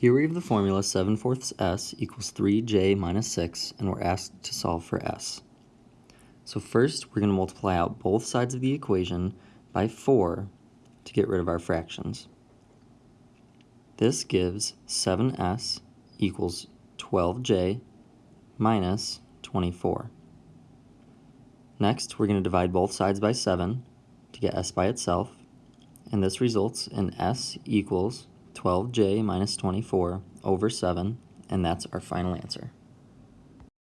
Here we have the formula 7 fourths s equals 3j minus 6, and we're asked to solve for s. So first, we're going to multiply out both sides of the equation by 4 to get rid of our fractions. This gives 7s equals 12j minus 24. Next, we're going to divide both sides by 7 to get s by itself, and this results in s equals 12j minus 24 over 7, and that's our final answer.